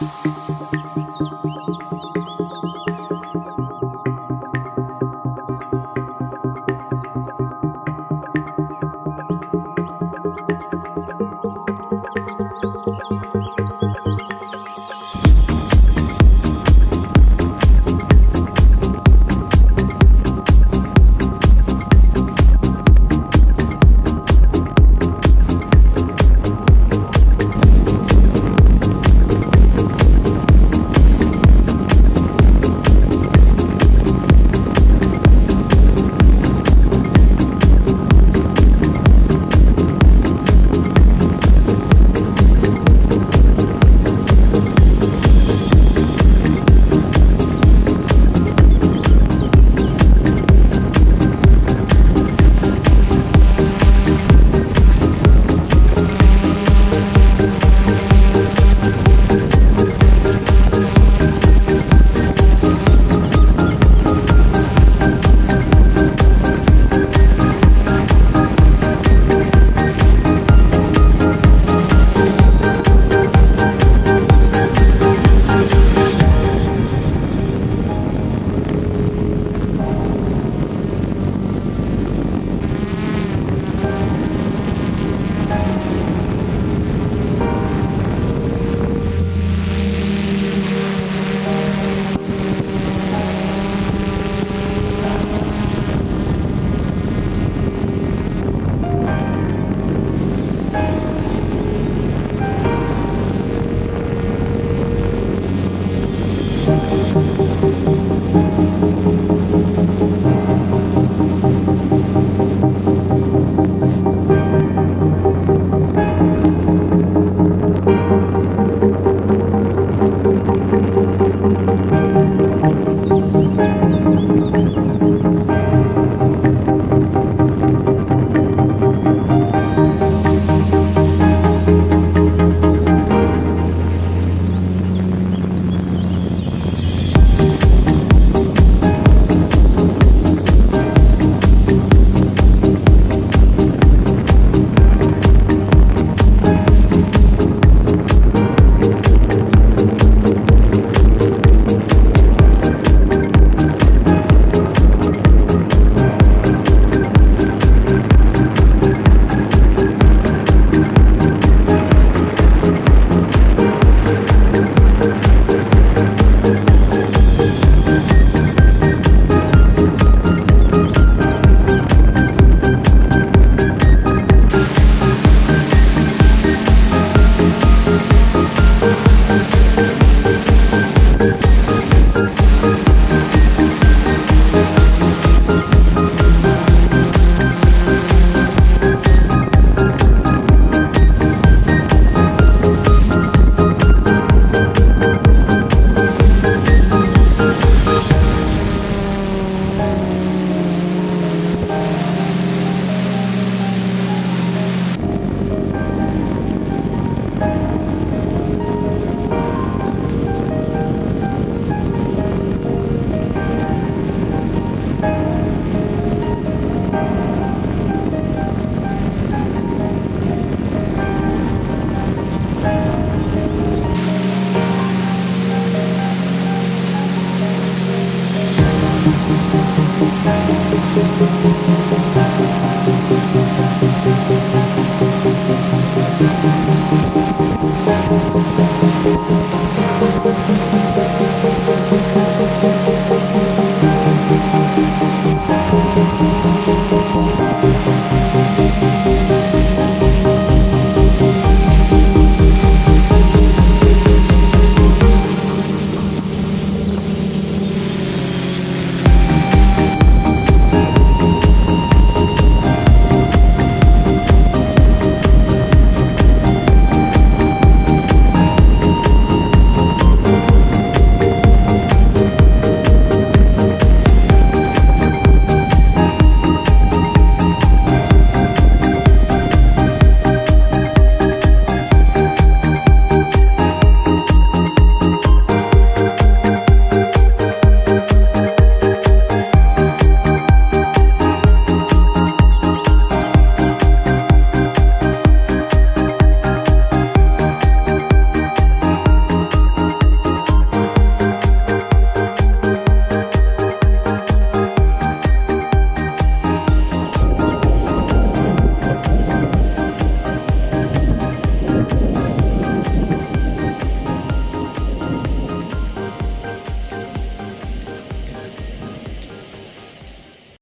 Música